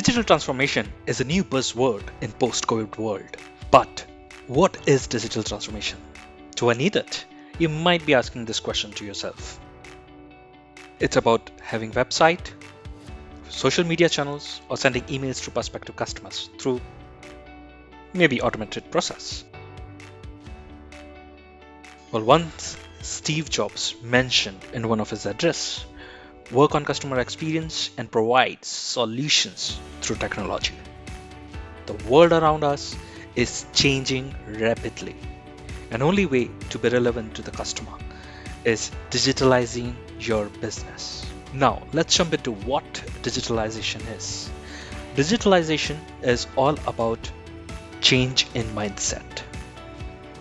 Digital transformation is a new buzzword in post-COVID world. But what is digital transformation? Do I need it? You might be asking this question to yourself. It's about having website, social media channels, or sending emails to prospective customers through maybe automated process. Well, once Steve Jobs mentioned in one of his address, work on customer experience and provide solutions through technology. The world around us is changing rapidly. An only way to be relevant to the customer is digitalizing your business. Now, let's jump into what digitalization is. Digitalization is all about change in mindset.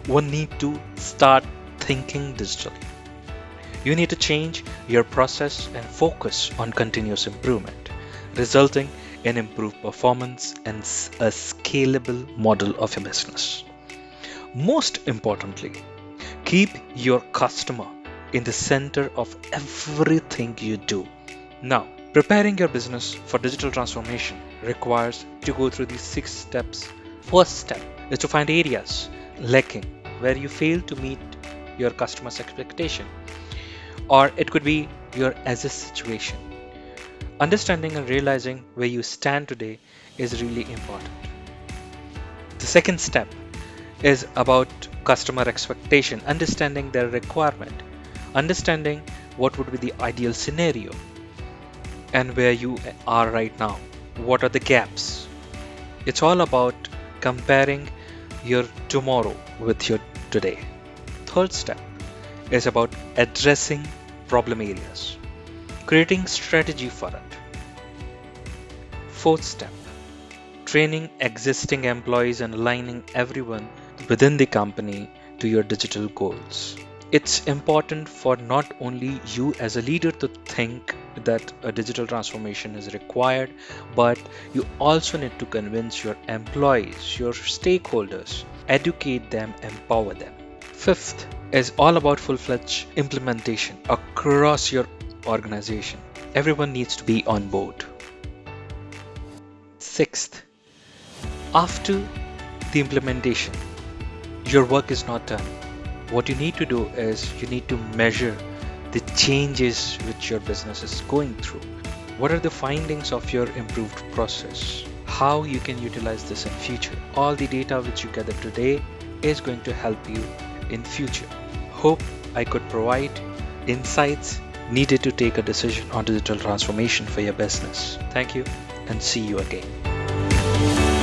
One need to start thinking digitally. You need to change your process and focus on continuous improvement, resulting in improved performance and a scalable model of your business. Most importantly, keep your customer in the center of everything you do. Now, preparing your business for digital transformation requires to go through these six steps. First step is to find areas lacking where you fail to meet your customer's expectation or it could be your as a situation. Understanding and realizing where you stand today is really important. The second step is about customer expectation understanding their requirement understanding what would be the ideal scenario and where you are right now. What are the gaps? It's all about comparing your tomorrow with your today. Third step is about addressing problem areas, creating strategy for it. Fourth step, training existing employees and aligning everyone within the company to your digital goals. It's important for not only you as a leader to think that a digital transformation is required, but you also need to convince your employees, your stakeholders, educate them, empower them. Fifth is all about full-fledged implementation across your organization. Everyone needs to be on board. Sixth, after the implementation, your work is not done. What you need to do is you need to measure the changes which your business is going through. What are the findings of your improved process? How you can utilize this in future. All the data which you gather today is going to help you in future. Hope I could provide insights needed to take a decision on digital transformation for your business. Thank you and see you again.